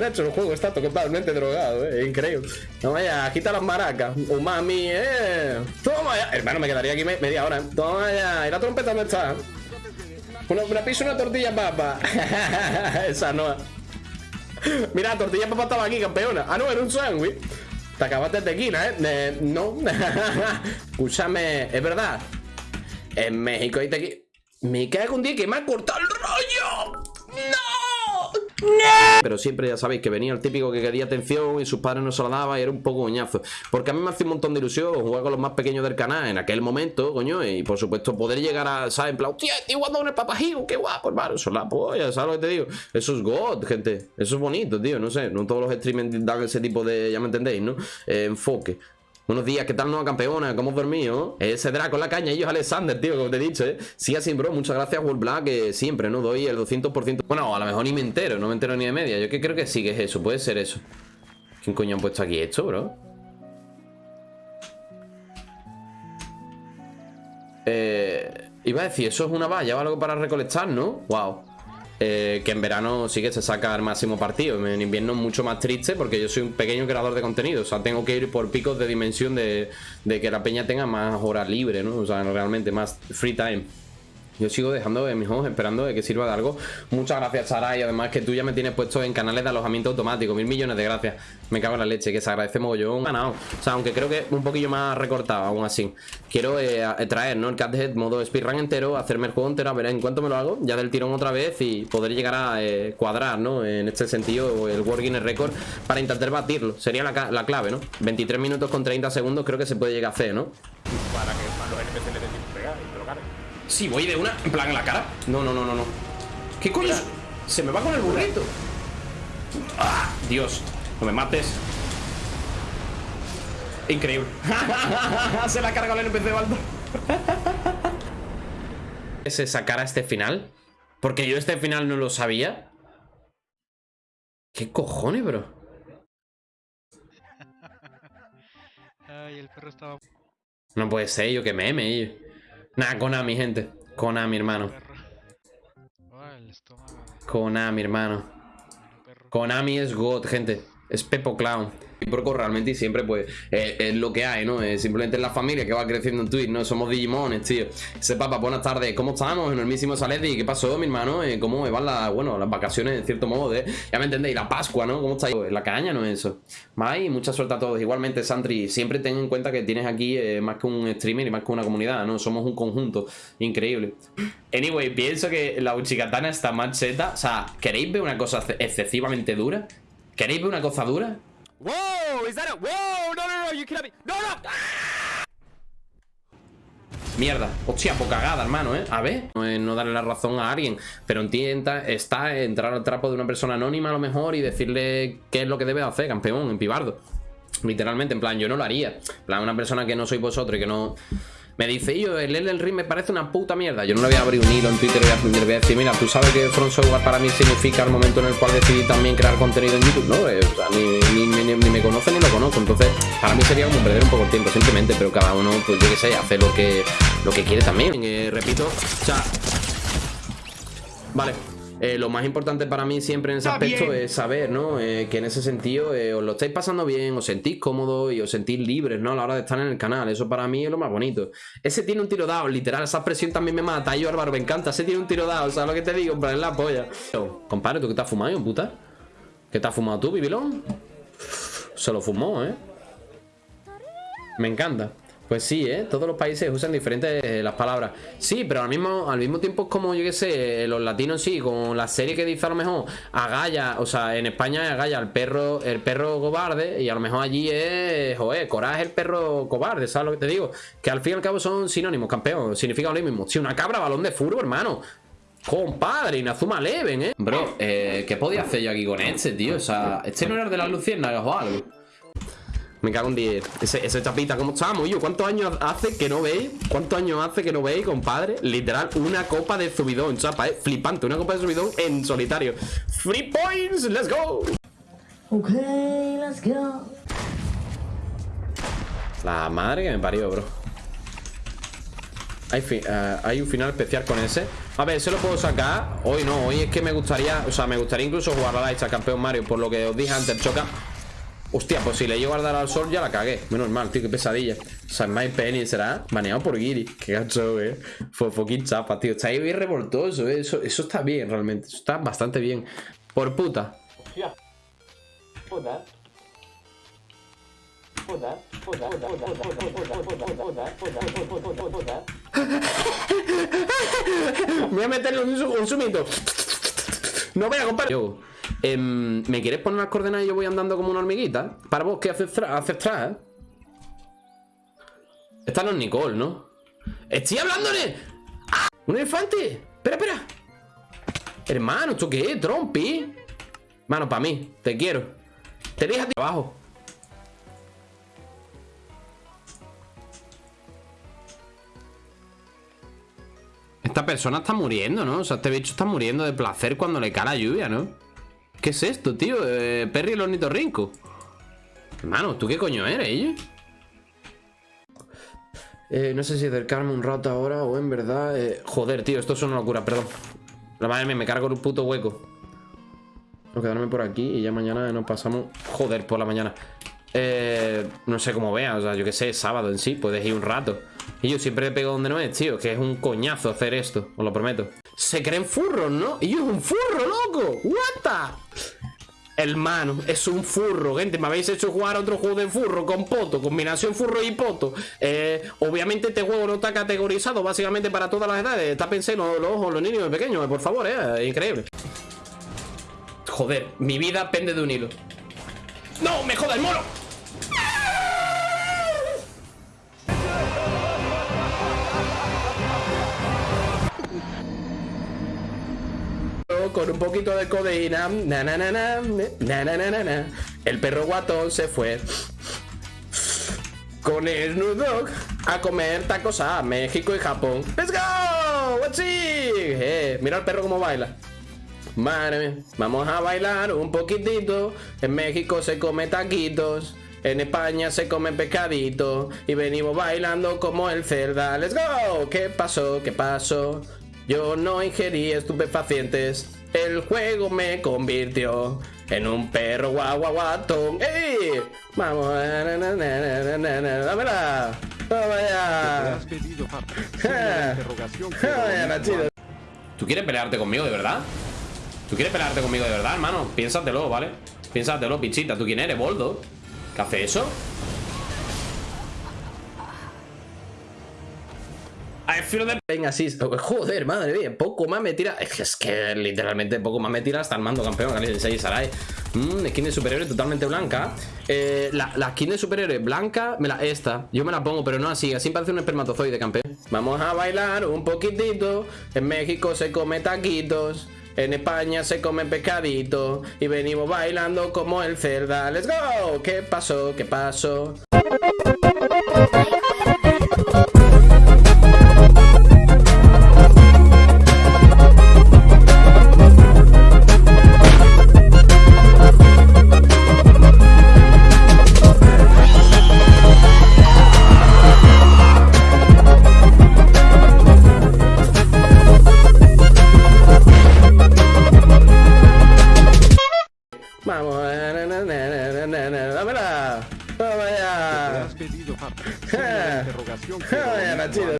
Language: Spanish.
De hecho, el juego está totalmente drogado, ¿eh? increíble. No vaya, quita las maracas. Oh, mami, eh. Toma ya. Hermano, me quedaría aquí media hora. Toma ya. ¿Y la trompeta dónde está? Una, una piso una tortilla papa. Esa no. Mira, tortilla papa estaba aquí, campeona. Ah, no, era un sándwich. Te acabaste de tequila, ¿eh? eh no. Escúchame, es verdad. En México hay tequila. Me cago un día que me ha cortado el rollo. Pero siempre ya sabéis que venía el típico que quería atención y sus padres no se la daban y era un poco goñazo. Porque a mí me hace un montón de ilusión jugar con los más pequeños del canal en aquel momento, coño, y por supuesto poder llegar a, ¿sabes? En plan, tío, estoy jugando con el papajigo, qué guapo, hermano. Eso es la polla, ¿sabes lo que te digo? Eso es God, gente. Eso es bonito, tío, no sé. No todos los streamers dan ese tipo de, ya me entendéis, ¿no? Eh, enfoque. Buenos días, ¿qué tal nueva campeona? ¿Cómo has dormido? Ese Draco la caña, ellos Alexander, tío, como te he dicho, ¿eh? Sí, así, bro, muchas gracias, World Black, que siempre, ¿no? Doy el 200%. Bueno, a lo mejor ni me entero, no me entero ni de media. Yo que creo que sí que es eso, puede ser eso. ¿Quién coño han puesto aquí esto, bro? Eh, iba a decir, eso es una valla o algo para recolectar, ¿no? Wow. Eh, que en verano sí que se saca el máximo partido. En invierno mucho más triste porque yo soy un pequeño creador de contenido. O sea, tengo que ir por picos de dimensión de, de que la peña tenga más horas libres, ¿no? O sea, realmente más free time. Yo sigo dejando de mis ojos esperando de que sirva de algo. Muchas gracias, Sara. Y además que tú ya me tienes puesto en canales de alojamiento automático. Mil millones de gracias. Me cago en la leche, que se agradece mogollón. Ganado. O sea, aunque creo que un poquillo más recortado, aún así. Quiero eh, traer, ¿no? El Cathead modo speedrun entero, hacerme el juego entero, a ver en cuánto me lo hago, ya del tirón otra vez y poder llegar a eh, cuadrar, ¿no? En este sentido, el World Guinness Record para intentar batirlo. Sería la, la clave, ¿no? 23 minutos con 30 segundos creo que se puede llegar a hacer, ¿no? Sí, voy de una, en plan en la cara. No, no, no, no, no. ¿Qué coño? Se me va con el burrito. ¡Ah! Dios, no me mates. Increíble. se la ha cargado el NPC Baldo. ¿Se sacara este final? Porque yo este final no lo sabía. ¿Qué cojones, bro? Ay, el perro estaba... No puede ser, yo que meme. Nah, Konami, gente. Konami, hermano. Konami, hermano. Konami es God, gente. Es Pepo Clown recíproco realmente y siempre pues eh, es lo que hay, ¿no? Es simplemente la familia que va creciendo en Twitch, ¿no? Somos Digimones, tío. Ese papá, buenas tardes, ¿cómo estamos? Enormísimo Saledi, ¿qué pasó, mi hermano? Eh, ¿Cómo van las, bueno, las vacaciones en cierto modo ya me entendéis, la Pascua, ¿no? ¿Cómo estáis? La caña, ¿no? Eso. Mai, mucha suerte a todos. Igualmente, Sandri, siempre ten en cuenta que tienes aquí eh, más que un streamer y más que una comunidad, ¿no? Somos un conjunto increíble. Anyway, pienso que la Uchikatana está más cheta. O sea, ¿queréis ver una cosa excesivamente dura? ¿Queréis ver una cosa dura? Wow, is that a... Wow, no, no, no, you cannot be... No, no. Mierda, hostia, poca cagada, hermano, ¿eh? A ver, no, no darle la razón a alguien Pero entienda, está entrar al trapo de una persona anónima a lo mejor Y decirle qué es lo que debe hacer, campeón, en pibardo Literalmente, en plan, yo no lo haría En plan, una persona que no soy vosotros y que no... Me dice, yo, el Elden Ring me parece una puta mierda. Yo no le voy a abrir un hilo en Twitter y voy a decir, mira, tú sabes que Front Software para mí significa el momento en el cual decidí también crear contenido en YouTube, ¿no? Ni, me conoce ni lo conozco. Entonces, para mí sería como perder un poco el tiempo, simplemente, pero cada uno, pues yo qué sé, hace lo que, lo que quiere también. Eh, repito, o. Vale, eh, lo más importante para mí siempre en ese aspecto es saber, ¿no? Eh, que en ese sentido eh, os lo estáis pasando bien, os sentís cómodos y os sentís libres, ¿no? A la hora de estar en el canal. Eso para mí es lo más bonito. Ese tiene un tiro dado, literal. Esa expresión también me mata. Yo, Álvaro, me encanta. Ese tiene un tiro dado. ¿Sabes lo que te digo? En la polla. compadre, ¿tú qué te has fumado, puta? ¿Qué te has fumado tú, Bibilón? Se lo fumó, ¿eh? Me encanta. Pues sí, ¿eh? Todos los países usan diferentes eh, las palabras. Sí, pero al mismo, al mismo tiempo es como, yo qué sé, los latinos sí, con la serie que dice a lo mejor Agalla, o sea, en España es Agalla el perro, el perro cobarde, y a lo mejor allí es, joder, Coraje el perro cobarde, ¿sabes lo que te digo? Que al fin y al cabo son sinónimos, campeón, significa lo mismo. Si una cabra, balón de furbo, hermano. Compadre, Inazuma Leven, ¿eh? Bro, eh, ¿qué podía hacer yo aquí con este, tío? O sea, este no era de las luciérnagas o algo. Me cago en 10. Ese, chapita, ¿cómo estamos? Yo, ¿cuántos años hace que no veis? ¿Cuántos años hace que no veis, compadre? Literal, una copa de subidón, chapa, ¿eh? Flipante, una copa de subidón en solitario. Free points, let's go. Ok, let's go. La madre que me parió, bro. Hay, uh, hay un final especial con ese. A ver, se lo puedo sacar. Hoy no, hoy es que me gustaría. O sea, me gustaría incluso jugar a la hecha campeón Mario. Por lo que os dije antes, choca. Hostia, pues si le llego a dar al sol ya la cagué. Menos mal, tío, qué pesadilla. O sea, My Penny será baneado por Giri. Qué gacho, eh. Fue fucking chapa, tío. Está ahí bien revoltoso, eh. Eso, eso está bien, realmente. Eso está bastante bien. Por puta. Hostia. Puta. Voy a meterle un, un sumito. No voy a comprar. Yo, em, ¿me quieres poner las coordenadas y yo voy andando como una hormiguita? Para vos, ¿qué haces atrás? Esta no es Nicole, ¿no? ¡Estoy hablándole! ¡Ah! ¡Un elefante! ¡Espera, espera! Hermano, ¿esto qué es? ¿Trompi? Mano, para mí, te quiero. Te dejas de abajo. Esta persona está muriendo, ¿no? O sea, este bicho está muriendo de placer cuando le cae la lluvia, ¿no? ¿Qué es esto, tío? Eh, Perry el ornitorrinco. Hermano, ¿tú qué coño eres, eh? eh? no sé si acercarme un rato ahora o en verdad... Eh, joder, tío, esto es una locura, perdón. La madre mía, me cargo un puto hueco. Voy a quedarme por aquí y ya mañana nos pasamos... Joder, por la mañana. Eh, no sé cómo veas, o sea, yo qué sé, sábado en sí, puedes ir un rato. Y yo siempre le pego donde no es, tío, que es un coñazo hacer esto, os lo prometo. Se creen furros, ¿no? Y yo es un furro, loco. What the? Hermano, es un furro, gente. Me habéis hecho jugar otro juego de furro con poto, combinación furro y poto. Eh, obviamente, este juego no está categorizado básicamente para todas las edades. Está pensando los ojos, los niños pequeños, por favor, eh. Increíble. Joder, mi vida pende de un hilo. ¡No! ¡Me joda el mono! Con un poquito de codeína. Na, na, na, na, na, na, na, na. El perro guatón se fue con el Snoop a comer tacos a México y Japón. ¡Let's go! ¡What's eh, mira el perro cómo baila. Madre vamos a bailar un poquitito. En México se come taquitos. En España se come pescadito. Y venimos bailando como el cerda. ¡Let's go! ¿Qué pasó? ¿Qué pasó? Yo no ingerí estupefacientes. El juego me convirtió en un perro guaguaguatón. ¡Ey! Vamos. Dámela. ¿Tú quieres pelearte conmigo de verdad? ¿Tú quieres pelearte conmigo de verdad, hermano? Piénsatelo, ¿vale? Piénsatelo, pichita. ¿Tú quién eres, Boldo? ¿Qué hace eso? Venga, así. Joder, madre mía. Poco más me tira. Es que, literalmente poco más me tira hasta el mando campeón. Galicia Sarai. Mmm, skin de superhéroe totalmente blanca. Eh, la, la, skin de superhéroe blanca, me la, esta. Yo me la pongo, pero no así. Así parece un espermatozoide campeón. Vamos a bailar un poquitito. En México se come taquitos. En España se come pescadito y venimos bailando como el cerda. ¡Let's go! ¿Qué pasó? ¿Qué pasó?